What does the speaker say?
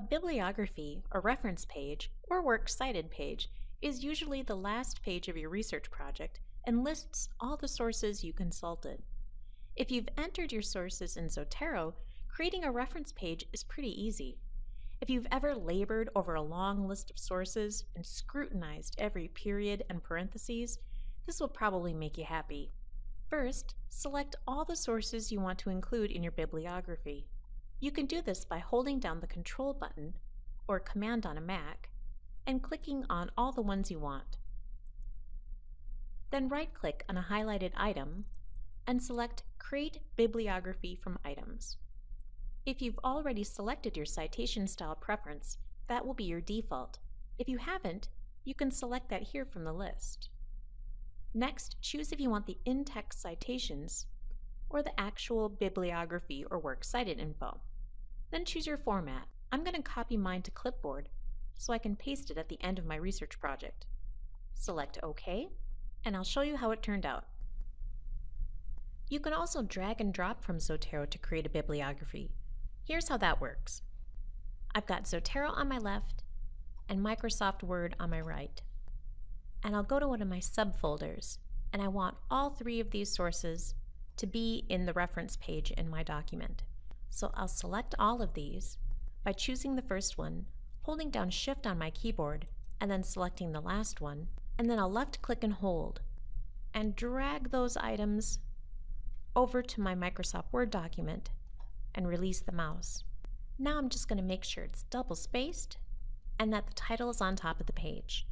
A bibliography, a reference page, or works cited page is usually the last page of your research project and lists all the sources you consulted. If you've entered your sources in Zotero, creating a reference page is pretty easy. If you've ever labored over a long list of sources and scrutinized every period and parentheses, this will probably make you happy. First, select all the sources you want to include in your bibliography. You can do this by holding down the Control button, or Command on a Mac, and clicking on all the ones you want. Then right-click on a highlighted item and select Create Bibliography from Items. If you've already selected your citation style preference, that will be your default. If you haven't, you can select that here from the list. Next, choose if you want the in-text citations or the actual bibliography or works cited info. Then choose your format. I'm going to copy mine to clipboard so I can paste it at the end of my research project. Select OK, and I'll show you how it turned out. You can also drag and drop from Zotero to create a bibliography. Here's how that works. I've got Zotero on my left and Microsoft Word on my right. And I'll go to one of my subfolders, and I want all three of these sources to be in the reference page in my document. So I'll select all of these by choosing the first one, holding down Shift on my keyboard, and then selecting the last one, and then I'll left click and hold, and drag those items over to my Microsoft Word document and release the mouse. Now I'm just going to make sure it's double spaced and that the title is on top of the page.